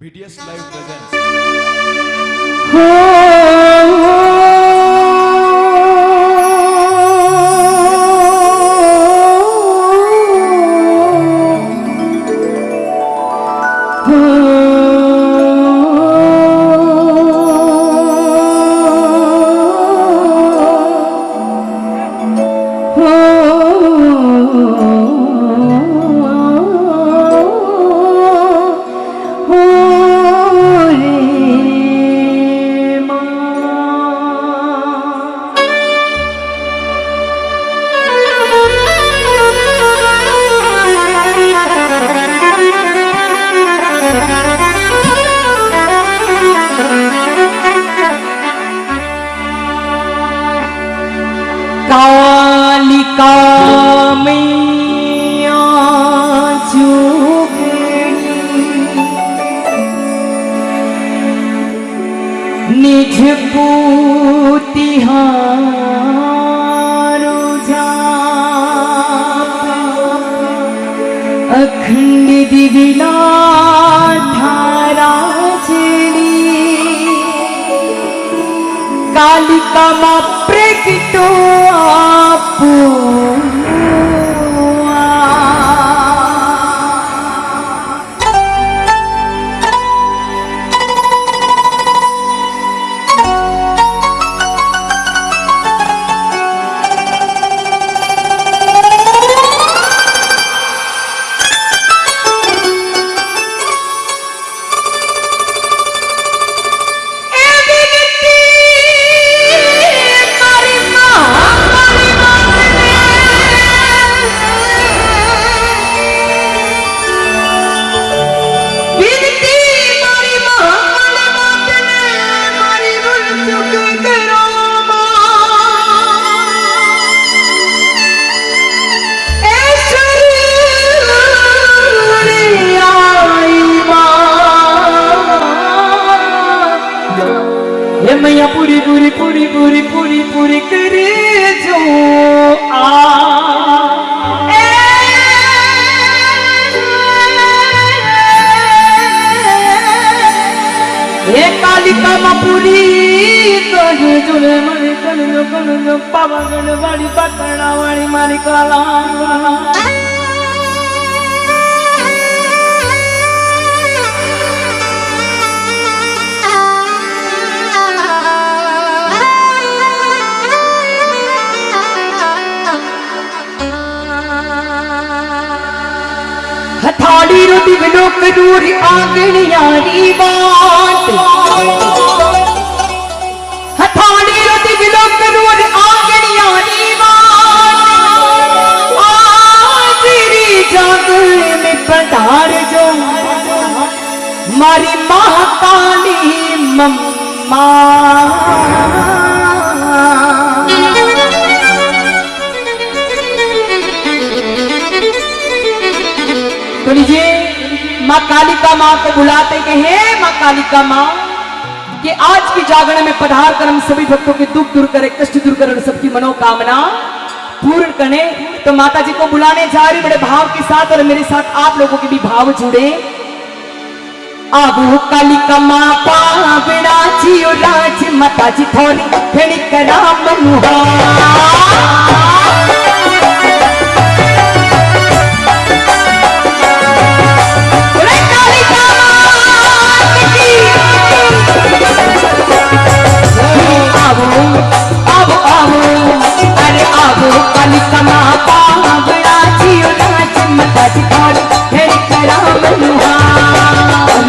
VTS Live presents. जुले मरे कर जो कर जो पावा गण वाली पटना वाली मारी काला हथाड़ी रोटी बिलो कदूरी आंगणियारी बात मारी महाकाली मम्मा। तो लीजिए, माँ कालिका माँ को बुलाते के हैं माँ कालिका माँ, कि आज की जागरण में पधार कर हम सभी भक्तों के दुख दूर करे, कष्ट दूर करे सबकी मनोकामना पूर्ण करें। तो माता जी को बुलाने जा रही बड़े भाव के साथ और मेरे साथ आप लोगों के भी भाव जुड़े। आबू कालिका माँ पावड़ा जियो राज माता जी थोड़ी फेणी करा मनुहा पावड़ा जियो नाच मता जी थोड़ी फेर करा मनुहा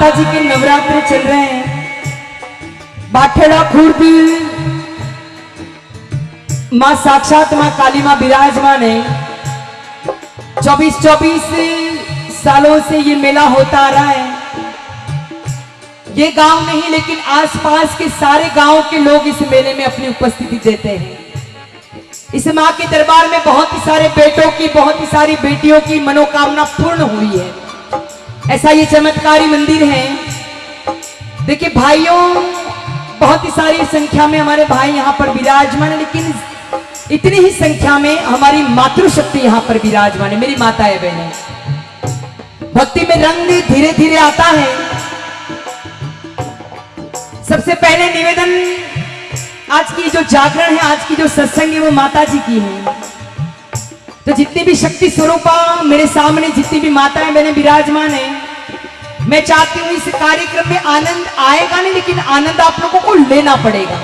माता जी के नवरात्र चल रहे हैं। बाठेड़ा खुर्द, माँ साक्षात, माँ काली माँ विराजमान है। चौबीस चौबीस सालों से ये मेला होता आ रहा है। ये गाँव नहीं, लेकिन आसपास के सारे गाँव के लोग इस मेले में अपनी उपस्थिति देते हैं। इस माँ के दरबार में बहुत ही सारे बेटों की, बहुत ही सारी बेटियों की मनोकामना पूर्ण हुई है। ऐसा ये चमत्कारी मंदिर है। देखिए, भाइयों, बहुत ही सारी संख्या में हमारे भाई यहाँ पर विराजमान है, लेकिन इतनी ही संख्या में हमारी मातृशक्ति यहाँ पर विराजमान है। मेरी माता है, बहनें भक्ति में रंग धीरे धीरे आता है। सबसे पहले निवेदन, आज की जो जागरण है, आज की जो सत्संग है, वो माता जी की है। तो जितनी भी शक्ति स्वरूपा मेरे सामने, जितनी भी माताएँ बहने विराजमान है, मैं चाहती हूँ इस कार्यक्रम में आनंद आएगा नहीं, लेकिन आनंद आप लोगों को लेना पड़ेगा।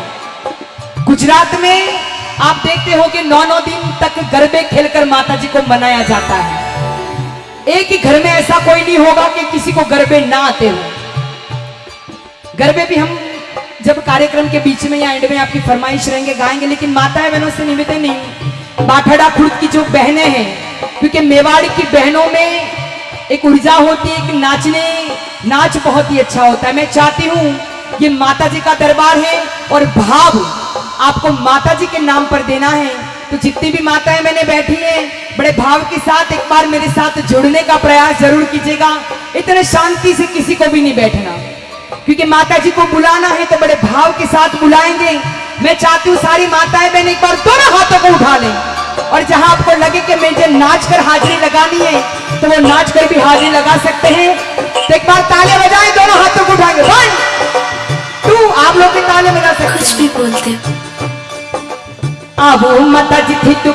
गुजरात में आप देखते हो कि नौ नौ दिन तक गरबे खेलकर माता जी को मनाया जाता है। एक ही घर में ऐसा कोई नहीं होगा कि किसी को गरबे ना आते हो। गरबे भी हम जब कार्यक्रम के बीच में या एंड में आपकी फरमाइश रहेंगे, गाएँगे, लेकिन माताएँ बहनों से निवेदन नहीं बाठड़ा खुर्द की जो बहनें हैं, क्योंकि मेवाड़ की बहनों में एक ऊर्जा होती है, एक नाचने, नाच बहुत ही अच्छा होता है। मैं चाहती हूँ ये माता जी का दरबार है और भाव आपको माता जी के नाम पर देना है। तो जितनी भी माताएँ मैंने बैठी हैं, बड़े भाव के साथ एक बार मेरे साथ जुड़ने का प्रयास ज़रूर कीजिएगा। इतने शांति से किसी को भी नहीं बैठना। क्योंकि माता जी को बुलाना है तो बड़े भाव के साथ बुलाएँगे। मैं चाहती हूँ सारी माताएँ बहन एक बार दोनों हाथों को उठा लें। और जहाँ आपको लगे कि मुझे नाच कर हाजिरी लगानी है तो वो नाच कर भी हाजिरी लगा सकते हैं। तो एक बार ताले बजाएँ दोनों हाथों को उठाएँगे। वन टू आप लोग भी ताले बजा सकते कुछ भी बोलते अब मत माता जी थी तू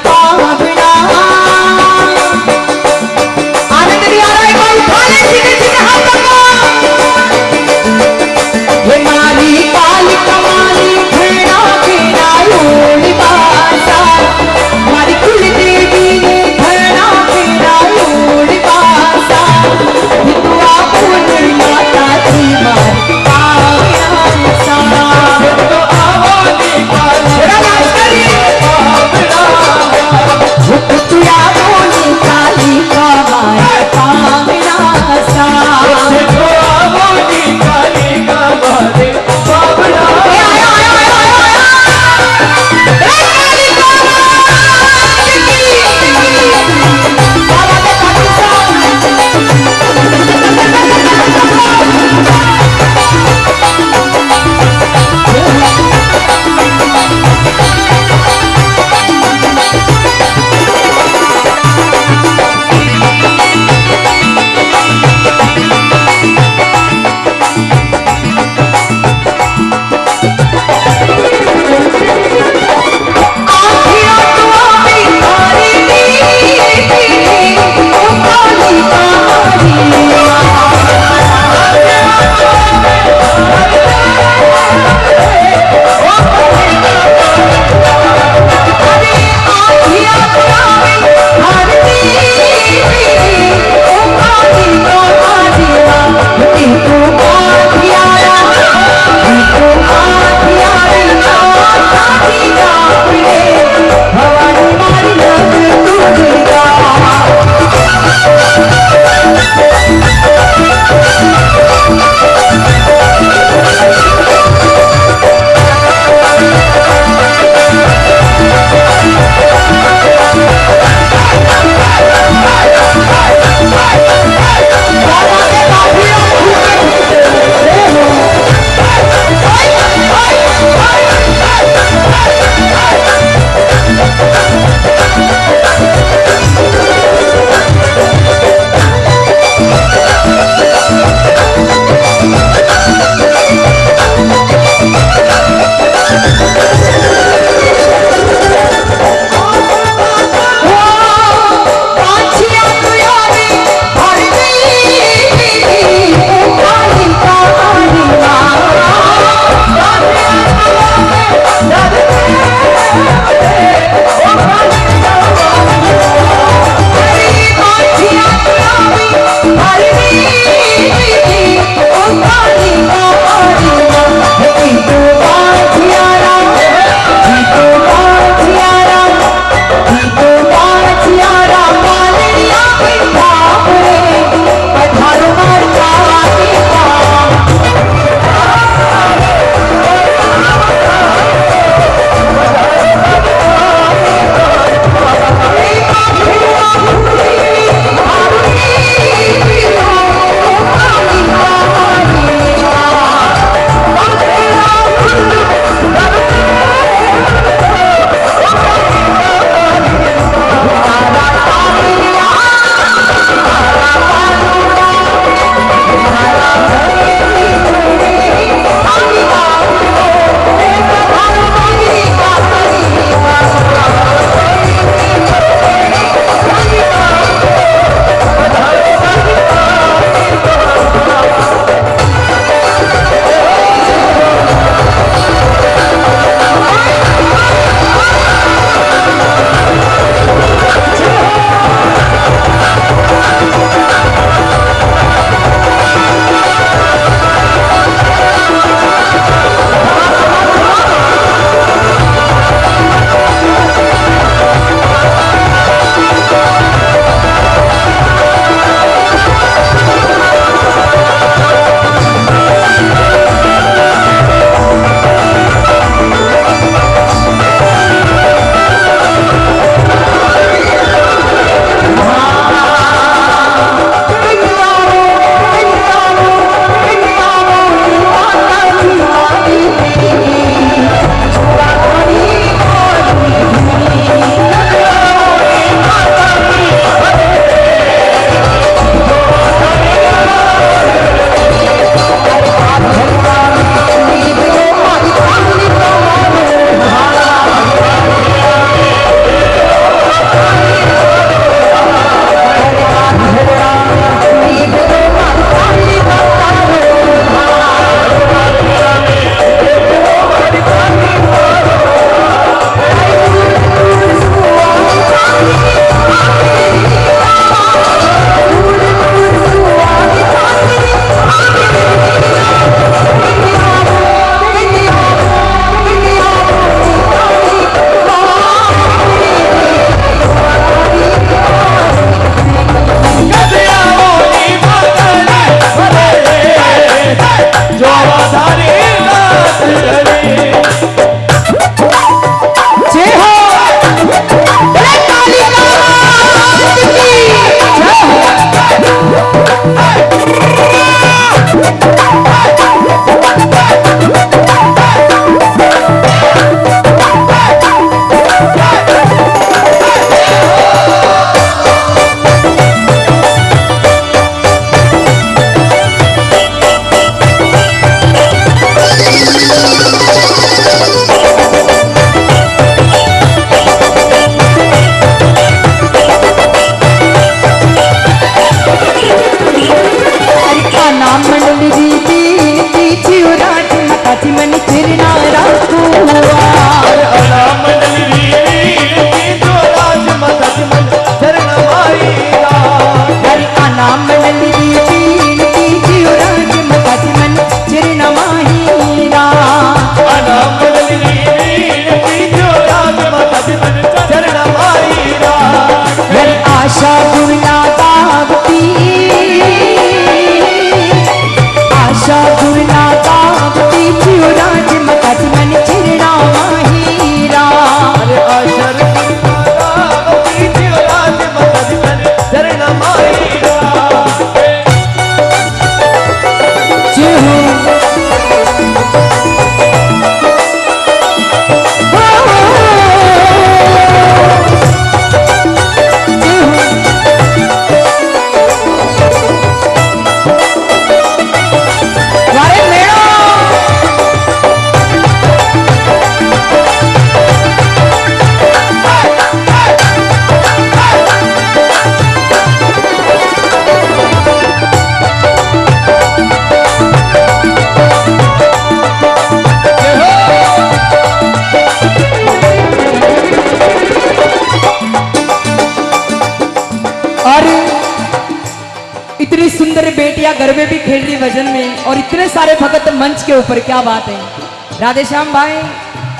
गरबे भी खेल रही भजन में और इतने सारे भगत मंच के ऊपर, क्या बात है। राधे श्याम भाई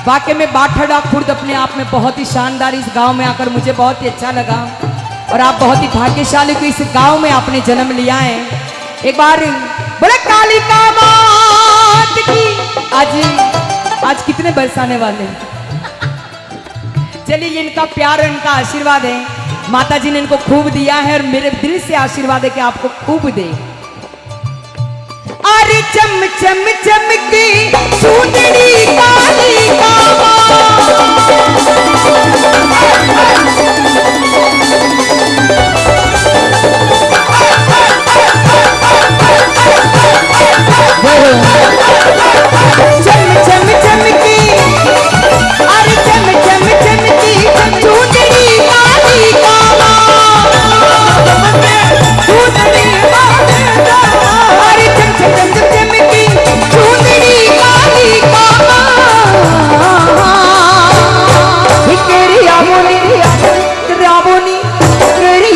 वाकई में बाठाडा खुर्द अपने आप में बहुत ही शानदार इस गाँव में आकर मुझे बहुत ही अच्छा लगा। और आप बहुत ही भाग्यशाली को इस गाँव में आपने जन्म लिया है। एक बार बोले, काली का मात की। आज आज कितने बरसाने वाले चलिए, इनका प्यार इनका आशीर्वाद है। माता जी ने इनको खूब दिया है और मेरे दिल से आशीर्वाद है कि आपको खूब दे। अरे चम चम चमकी सूंदड़ी का